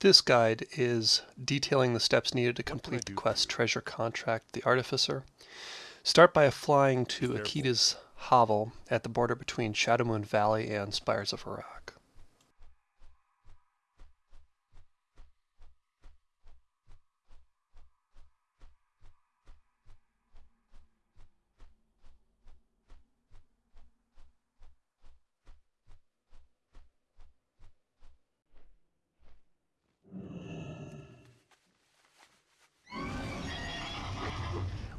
This guide is detailing the steps needed to complete the quest Treasure Contract the Artificer. Start by flying to Akeeta's hovel at the border between Shadowmoon Valley and Spires of Arak.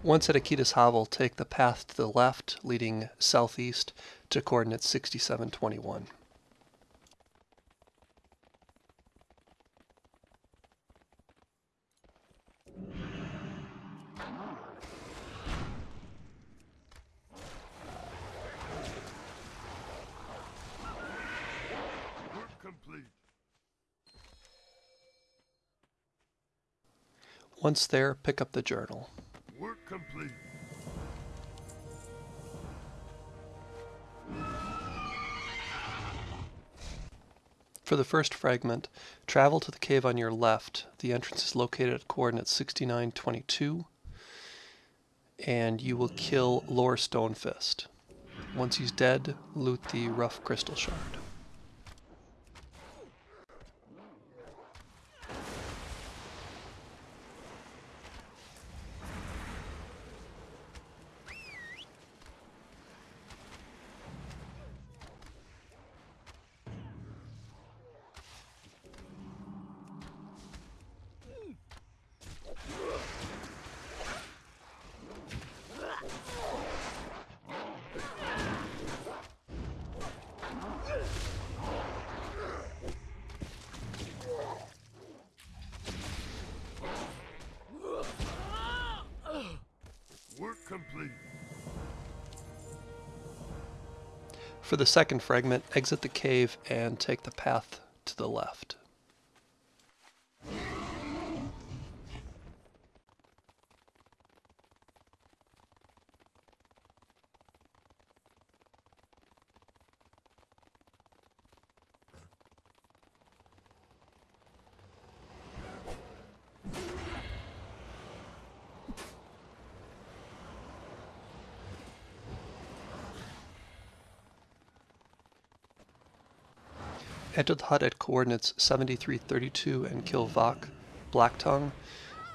Once at Akeeta's Hovel, take the path to the left, leading southeast to coordinates 6721. Once there, pick up the journal. Complete. For the first fragment, travel to the cave on your left. The entrance is located at coordinates 6922, and you will kill Lore Stonefist. Once he's dead, loot the rough crystal shard. For the second fragment, exit the cave and take the path to the left. Enter the hut at coordinates 7332 and kill Vok, Black Tongue.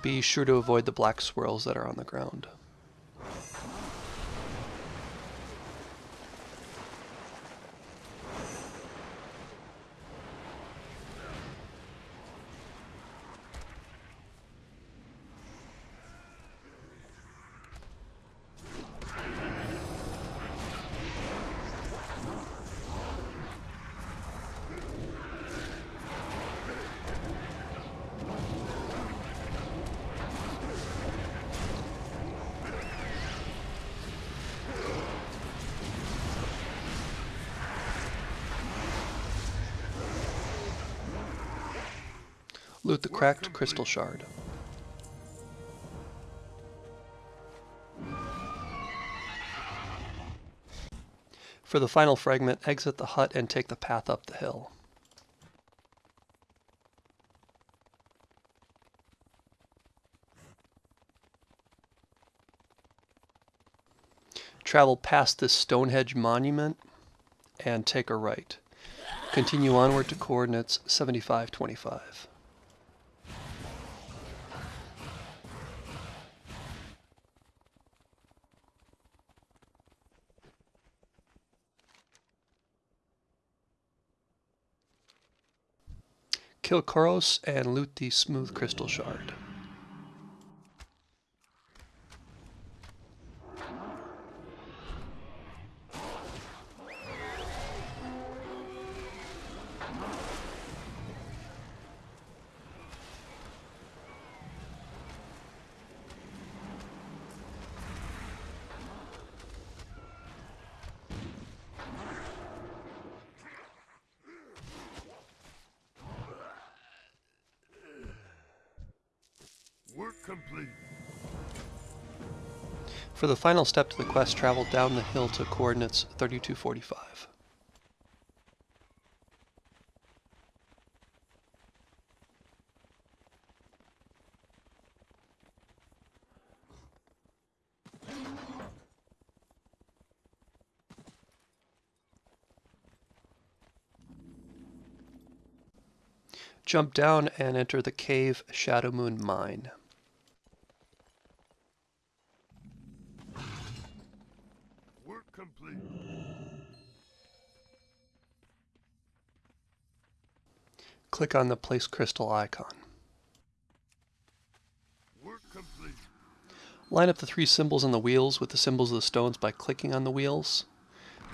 Be sure to avoid the black swirls that are on the ground. Loot the cracked crystal shard. For the final fragment, exit the hut and take the path up the hill. Travel past this Stonehenge monument and take a right. Continue onward to coordinates 7525. Kill Koros and loot the smooth crystal shard. Work complete. For the final step to the quest, travel down the hill to coordinates 3245. Jump down and enter the cave Shadow Moon Mine. Click on the Place Crystal icon. Line up the three symbols on the wheels with the symbols of the stones by clicking on the wheels.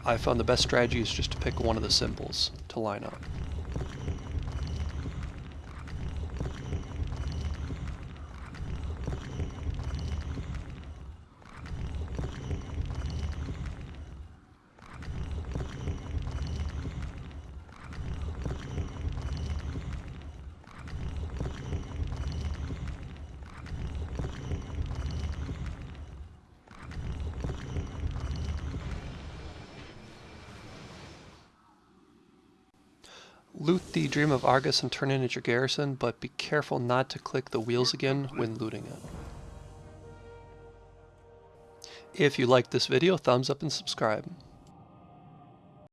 I found the best strategy is just to pick one of the symbols to line up. Loot the Dream of Argus and turn it into your garrison, but be careful not to click the wheels again when looting it. If you liked this video, thumbs up and subscribe.